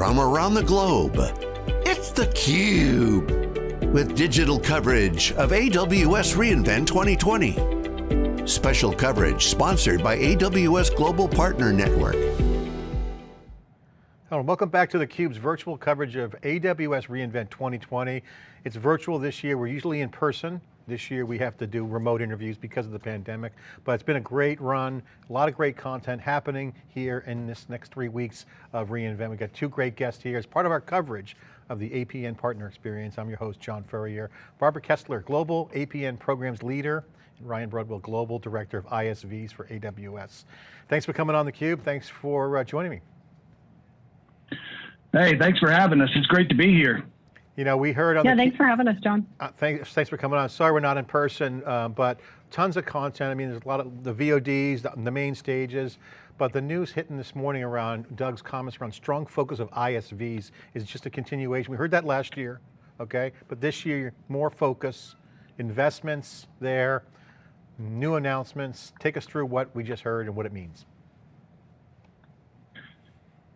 from around the globe. It's theCUBE, with digital coverage of AWS reInvent 2020. Special coverage sponsored by AWS Global Partner Network. Hello, welcome back to theCUBE's virtual coverage of AWS reInvent 2020. It's virtual this year, we're usually in person. This year we have to do remote interviews because of the pandemic, but it's been a great run, a lot of great content happening here in this next three weeks of reInvent. We've got two great guests here as part of our coverage of the APN Partner Experience. I'm your host, John Furrier. Barbara Kessler, Global APN Programs Leader, and Ryan Broadwell, Global Director of ISVs for AWS. Thanks for coming on theCUBE, thanks for uh, joining me. Hey, thanks for having us. It's great to be here. You know, we heard on Yeah, thanks for having us, John. Uh, thanks, thanks for coming on. Sorry we're not in person, uh, but tons of content. I mean, there's a lot of the VODs, the, the, main stages, but the news hitting this morning around Doug's comments around strong focus of ISVs is just a continuation. We heard that last year, okay? But this year, more focus, investments there, new announcements. Take us through what we just heard and what it means.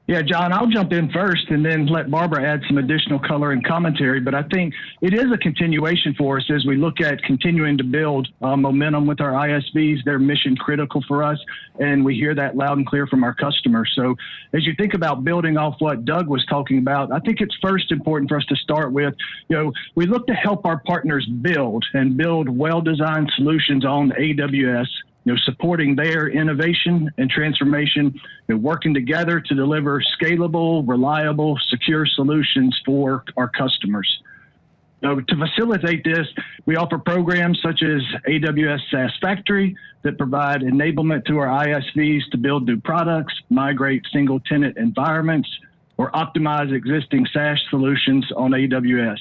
Yeah, John, I'll jump in first and then let Barbara add some additional color and commentary. But I think it is a continuation for us as we look at continuing to build uh, momentum with our ISVs. They're mission critical for us, and we hear that loud and clear from our customers. So as you think about building off what Doug was talking about, I think it's first important for us to start with, you know, we look to help our partners build and build well-designed solutions on AWS you know, supporting their innovation and transformation, and working together to deliver scalable, reliable, secure solutions for our customers. So to facilitate this, we offer programs such as AWS SaaS Factory that provide enablement to our ISVs to build new products, migrate single tenant environments, or optimize existing SaaS solutions on AWS.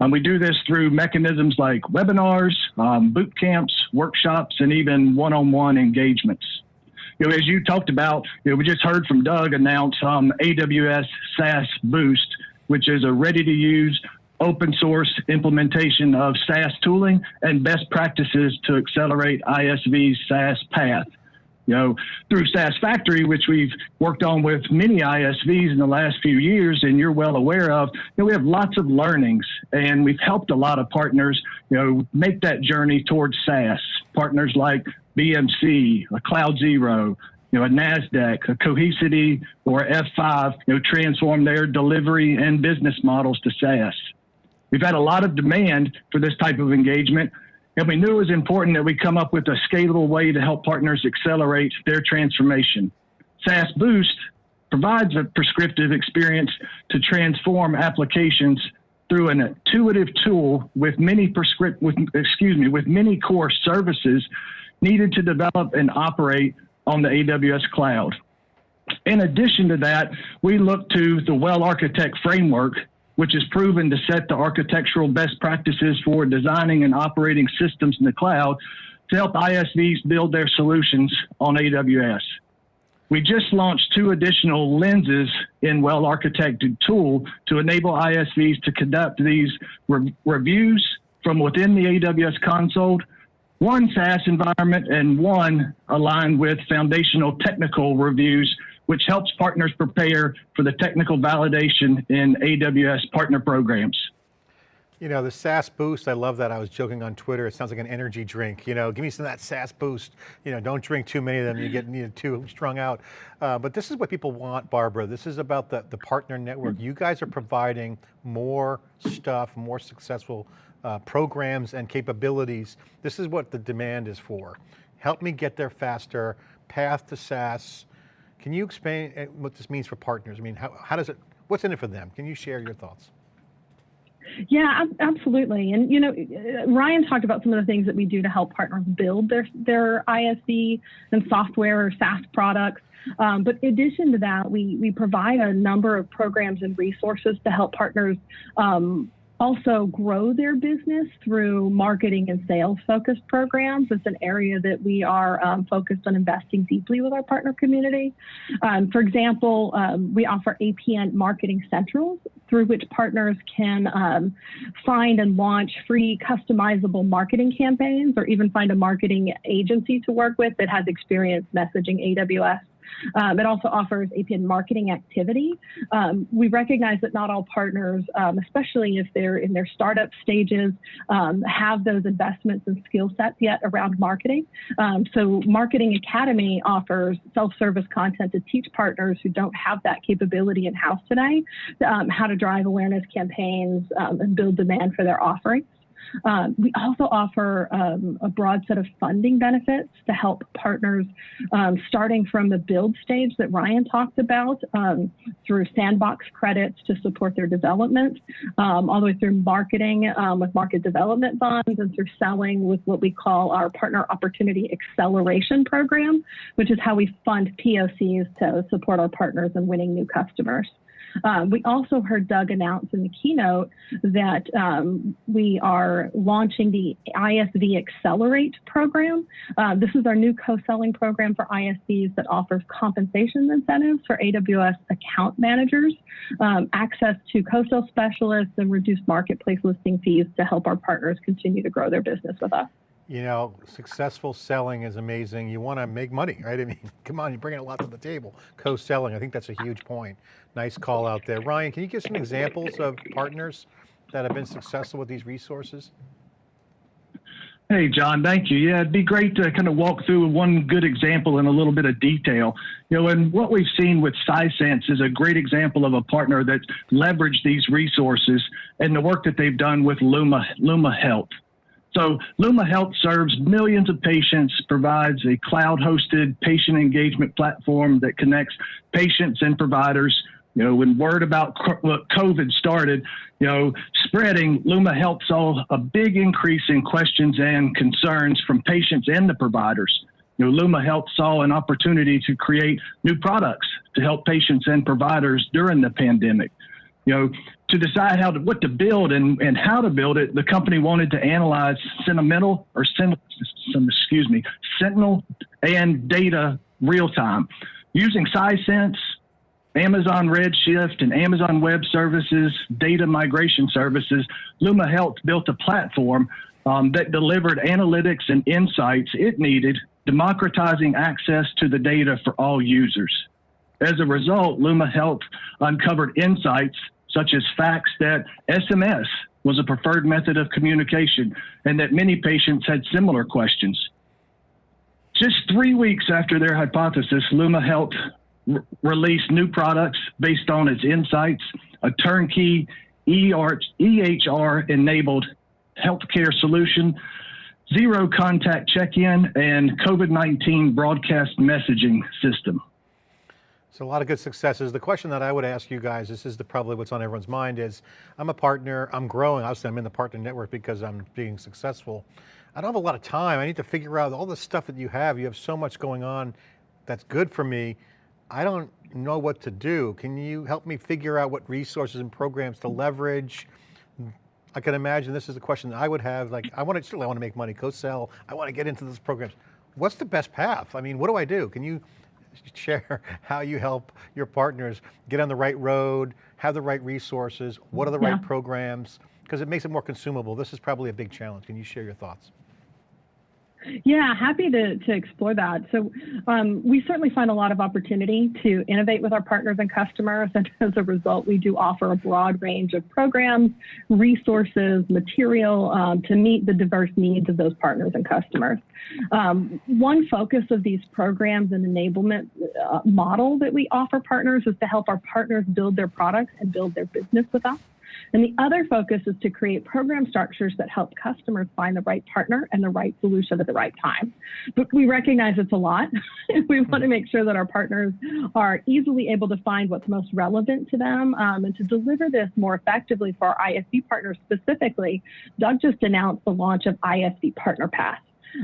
Um, we do this through mechanisms like webinars, um, boot camps, workshops, and even one-on-one engagements. You know, as you talked about, you know, we just heard from Doug announce um, AWS SaaS Boost, which is a ready-to-use open source implementation of SaaS tooling and best practices to accelerate ISV's SaaS path you know, through SaaS Factory, which we've worked on with many ISVs in the last few years, and you're well aware of, you know, we have lots of learnings, and we've helped a lot of partners, you know, make that journey towards SaaS. Partners like BMC, CloudZero, you know, a NASDAQ, a Cohesity, or F5, you know, transform their delivery and business models to SaaS. We've had a lot of demand for this type of engagement, and we knew it was important that we come up with a scalable way to help partners accelerate their transformation. SaaS Boost provides a prescriptive experience to transform applications through an intuitive tool with many prescript with excuse me with many core services needed to develop and operate on the AWS cloud. In addition to that, we look to the Well Architect framework which is proven to set the architectural best practices for designing and operating systems in the cloud to help ISVs build their solutions on AWS. We just launched two additional lenses in well architected tool to enable ISVs to conduct these re reviews from within the AWS console, one SaaS environment and one aligned with foundational technical reviews which helps partners prepare for the technical validation in AWS partner programs. You know, the SaaS boost, I love that. I was joking on Twitter. It sounds like an energy drink. You know, give me some of that SaaS boost. You know, don't drink too many of them. You get you know, too strung out. Uh, but this is what people want, Barbara. This is about the, the partner network. You guys are providing more stuff, more successful uh, programs and capabilities. This is what the demand is for. Help me get there faster, path to SaaS, can you explain uh, what this means for partners? I mean, how, how does it, what's in it for them? Can you share your thoughts? Yeah, absolutely. And you know, Ryan talked about some of the things that we do to help partners build their their ISV and software or SaaS products. Um, but in addition to that, we we provide a number of programs and resources to help partners um, also grow their business through marketing and sales focused programs. It's an area that we are um, focused on investing deeply with our partner community. Um, for example, um, we offer APN Marketing Centrals through which partners can um, find and launch free customizable marketing campaigns or even find a marketing agency to work with that has experience messaging AWS Um, it also offers APN Marketing Academy. Um, we recognize that not all partners, um, especially if they're in their startup stages, um, have those investments and skill sets yet around marketing. Um, so Marketing Academy offers self-service content to teach partners who don't have that capability in-house today um, how to drive awareness campaigns and build demand for their offerings. Um, we also offer um, a broad set of funding benefits to help partners um, starting from the build stage that Ryan talked about um, through sandbox credits to support their development, um, all the way through marketing um, with market development funds and through selling with what we call our Partner Opportunity Acceleration Program, which is how we fund POCs to support our partners in winning new customers. Um, we also heard Doug announce in the keynote that um, we are launching the ISV Accelerate program. Uh, this is our new co-selling program for ISVs that offers compensation incentives for AWS account managers, um, access to co-sell specialists, and reduced marketplace listing fees to help our partners continue to grow their business with us. You know, successful selling is amazing. You want to make money, right? I mean, come on, you're bringing a lot to the table. Co-selling, I think that's a huge point. Nice call out there. Ryan, can you give some examples of partners that have been successful with these resources? Hey, John, thank you. Yeah, it'd be great to kind of walk through one good example in a little bit of detail. You know, and what we've seen with Sisense is a great example of a partner that leveraged these resources and the work that they've done with Luma, Luma Health. So Luma Health serves millions of patients, provides a cloud-hosted patient engagement platform that connects patients and providers. You know, when word about COVID started, you know, spreading, Luma Health saw a big increase in questions and concerns from patients and the providers. You know, Luma Health saw an opportunity to create new products to help patients and providers during the pandemic you know, to decide how to what to build and, and how to build it, the company wanted to analyze sentimental or sen, excuse me, Sentinel and data real time using Sisense, Amazon Redshift, and Amazon Web Services data migration services. Luma Health built a platform um, that delivered analytics and insights it needed, democratizing access to the data for all users. As a result, Luma Health uncovered insights such as facts that SMS was a preferred method of communication and that many patients had similar questions. Just three weeks after their hypothesis, Luma Health release new products based on its insights, a turnkey EHR enabled healthcare solution, zero contact check in, and COVID 19 broadcast messaging system. So a lot of good successes. The question that I would ask you guys, this is the, probably what's on everyone's mind is, I'm a partner, I'm growing, obviously I'm in the partner network because I'm being successful. I don't have a lot of time. I need to figure out all the stuff that you have. You have so much going on that's good for me. I don't know what to do. Can you help me figure out what resources and programs to leverage? I can imagine this is the question that I would have, like, I want to, certainly I want to make money, co-sell, I want to get into those programs. What's the best path? I mean, what do I do? Can you share how you help your partners get on the right road, have the right resources, what are the yeah. right programs, because it makes it more consumable. This is probably a big challenge. Can you share your thoughts? Yeah, happy to, to explore that. So um, we certainly find a lot of opportunity to innovate with our partners and customers. And as a result, we do offer a broad range of programs, resources, material um, to meet the diverse needs of those partners and customers. Um, one focus of these programs and enablement uh, model that we offer partners is to help our partners build their products and build their business with us. And the other focus is to create program structures that help customers find the right partner and the right solution at the right time. But we recognize it's a lot. we want to make sure that our partners are easily able to find what's most relevant to them um, and to deliver this more effectively for our ISV partners specifically. Doug just announced the launch of ISV Partner Path.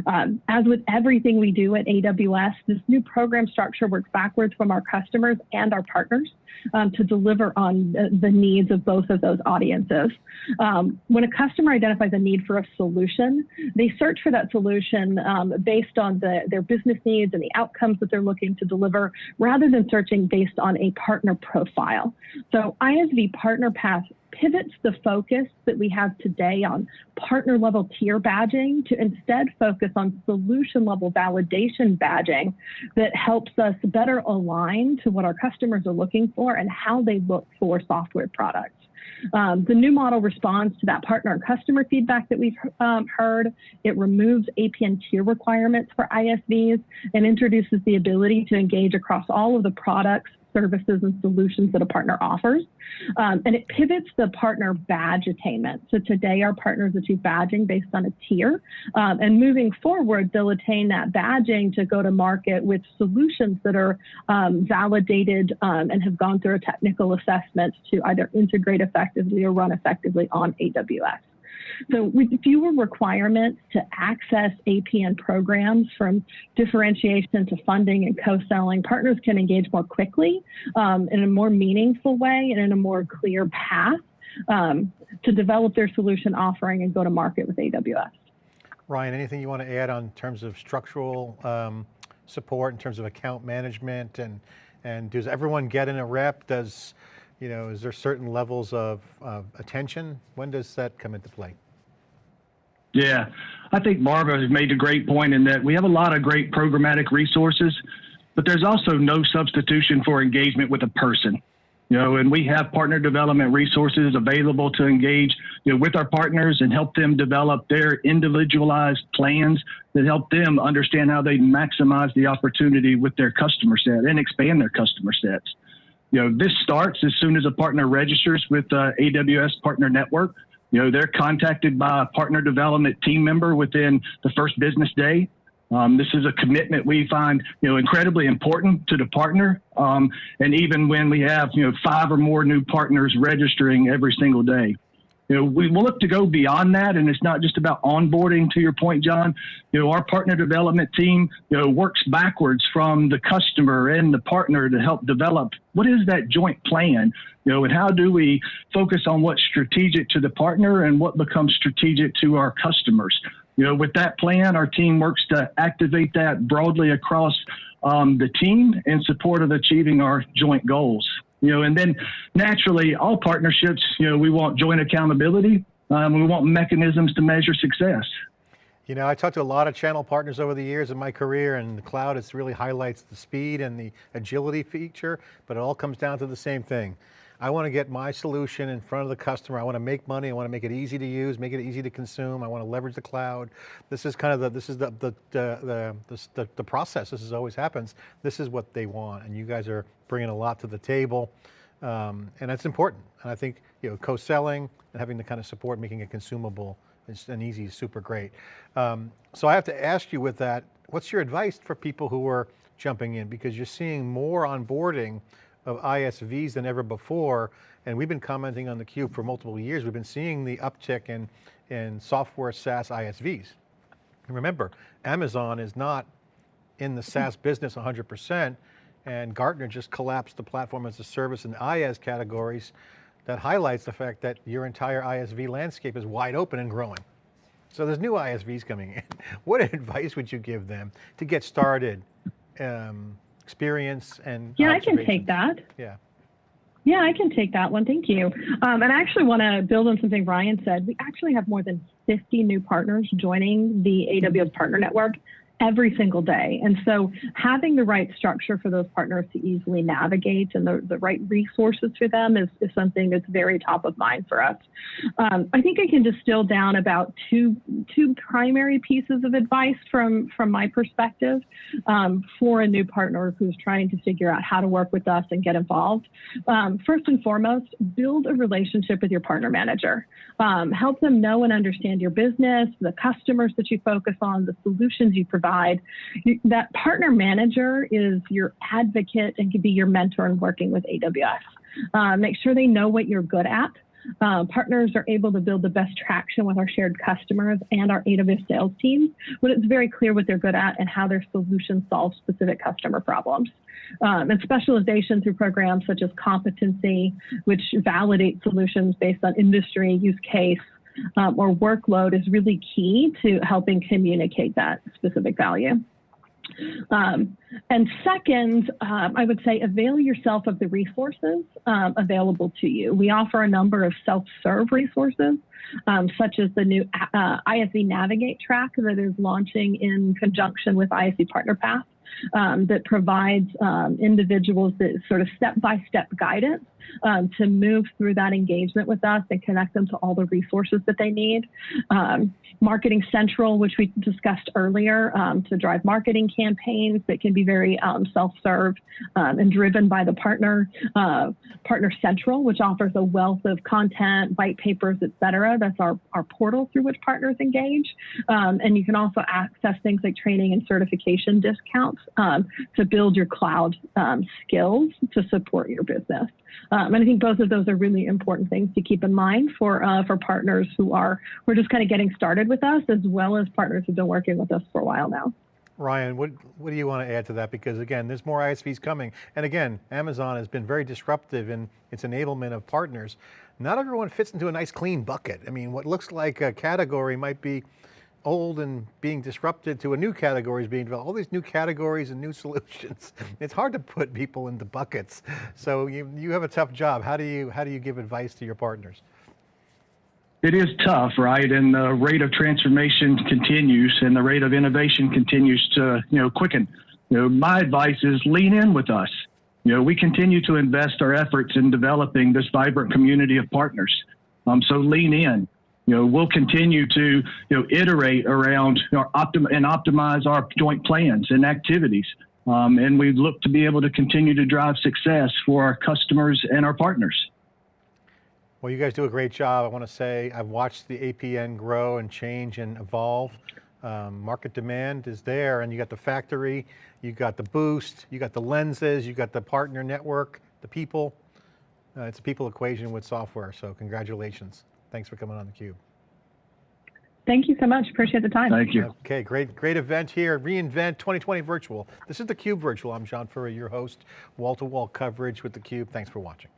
Um, as with everything we do at AWS, this new program structure works backwards from our customers and our partners um, to deliver on the, the, needs of both of those audiences. Um, when a customer identifies a need for a solution, they search for that solution um, based on the, their business needs and the outcomes that they're looking to deliver, rather than searching based on a partner profile. So ISV Partner Path pivots the focus that we have today on partner level tier badging to instead focus on solution level validation badging that helps us better align to what our customers are looking for and how they look for software products. Um, the new model responds to that partner and customer feedback that we've um, heard. It removes APN tier requirements for ISVs and introduces the ability to engage across all of the products, services and solutions that a partner offers. Um, and it pivots the partner badge attainment. So today our partners achieve badging based on a tier. Um, and moving forward, they'll attain that badging to go to market with solutions that are um, validated um, and have gone through a technical assessment to either integrate effectively or run effectively on AWS. So with fewer requirements to access APN programs from differentiation to funding and co-selling, partners can engage more quickly um, in a more meaningful way and in a more clear path um, to develop their solution offering and go to market with AWS. Ryan, anything you want to add on terms of structural um, support, in terms of account management, and and does everyone get in a rep? Does you know, is there certain levels of, of attention? When does that come into play? Yeah, I think Barbara has made a great point in that we have a lot of great programmatic resources, but there's also no substitution for engagement with a person. You know, and we have partner development resources available to engage you know, with our partners and help them develop their individualized plans that help them understand how they maximize the opportunity with their customer set and expand their customer sets you know, this starts as soon as a partner registers with uh, AWS Partner Network. You know, they're contacted by a partner development team member within the first business day. Um, this is a commitment we find, you know, incredibly important to the partner. Um, and even when we have, you know, five or more new partners registering every single day you know, we will look to go beyond that, and it's not just about onboarding. To your point, John, you know, our partner development team, you know, works backwards from the customer and the partner to help develop what is that joint plan, you know, and how do we focus on what's strategic to the partner and what becomes strategic to our customers. You know, with that plan, our team works to activate that broadly across um, the team in support of achieving our joint goals you know, and then naturally, all partnerships, you know, we want joint accountability. Um, we want mechanisms to measure success. You know, I talked to a lot of channel partners over the years in my career and the cloud it really highlights the speed and the agility feature, but it all comes down to the same thing. I want to get my solution in front of the customer. I want to make money. I want to make it easy to use, make it easy to consume. I want to leverage the cloud. This is kind of the, this is the, the, the, the, the process. This is always happens. This is what they want. And you guys are bringing a lot to the table. Um, and that's important. And I think, you know, co-selling and having the kind of support, making it consumable and easy is super great. Um, so I have to ask you with that, what's your advice for people who are jumping in? Because you're seeing more onboarding of ISVs than ever before. And we've been commenting on theCUBE for multiple years. We've been seeing the uptick in, in software SaaS ISVs. And remember, Amazon is not in the SaaS business 100%, and Gartner just collapsed the platform as a service in IaaS categories that highlights the fact that your entire ISV landscape is wide open and growing. So there's new ISVs coming in. What advice would you give them to get started um, experience and Yeah, I can take that. Yeah. Yeah, I can take that one. Thank you. Um, and I actually want to build on something Ryan said. We actually have more than 50 new partners joining the AWS Partner Network every single day. And so having the right structure for those partners to easily navigate and the, the right resources for them is, is something that's very top of mind for us. Um, I think I can distill down about two, two primary pieces of advice from, from my perspective um, for a new partner who's trying to figure out how to work with us and get involved. Um, first and foremost, build a relationship with your partner manager. Um, help them know and understand your business, the customers that you focus on, the solutions you provide that partner manager is your advocate and can be your mentor in working with AWS. Uh, make sure they know what you're good at. Uh, partners are able to build the best traction with our shared customers and our AWS sales teams when it's very clear what they're good at and how their solutions solve specific customer problems. Um, and specialization through programs such as competency, which validate solutions based on industry, use case, um, or workload is really key to helping communicate that specific value. Um, and second, um, I would say avail yourself of the resources um, available to you. We offer a number of self-serve resources, um, such as the new uh, ISV Navigate track that is launching in conjunction with ISV Partner Path. Um, that provides um, individuals that sort of step-by-step guidance um, to move through that engagement with us and connect them to all the resources that they need. Um, marketing Central, which we discussed earlier, um, to drive marketing campaigns that can be very um, self-serve um, and driven by the partner. Uh, partner Central, which offers a wealth of content, white papers, et cetera. That's our, our portal through which partners engage. Um, and you can also access things like training and certification discounts to build your cloud skills to support your business. Um, and I think both of those are really important things to keep in mind for uh, for partners who are who are just kind of getting started with us, as well as partners who've been working with us for a while now. Ryan, what, what do you want to add to that? Because again, there's more ISVs coming. And again, Amazon has been very disruptive in its enablement of partners. Not everyone fits into a nice clean bucket. I mean, what looks like a category might be old and being disrupted to a new category is being developed. All these new categories and new solutions. It's hard to put people into buckets. So you, you have a tough job. How do you, how do you give advice to your partners? It is tough, right? And the rate of transformation continues and the rate of innovation continues to, you know, quicken. You know, my advice is lean in with us. You know, we continue to invest our efforts in developing this vibrant community of partners. Um, so lean in you know, we'll continue to, you know, iterate around you know, optim- and optimize our joint plans and activities. Um, and we look to be able to continue to drive success for our customers and our partners. Well, you guys do a great job. I want to say I've watched the APN grow and change and evolve. Um, market demand is there and you got the factory, you got the boost, you got the lenses, you got the partner network, the people. Uh, it's a people equation with software, so congratulations. Thanks for coming on theCUBE. Thank you so much, appreciate the time. Thank you. Okay, great, great event here, reInvent 2020 Virtual. This is theCUBE Virtual, I'm John Furrier, your host, wall-to-wall -wall coverage with theCUBE, thanks for watching.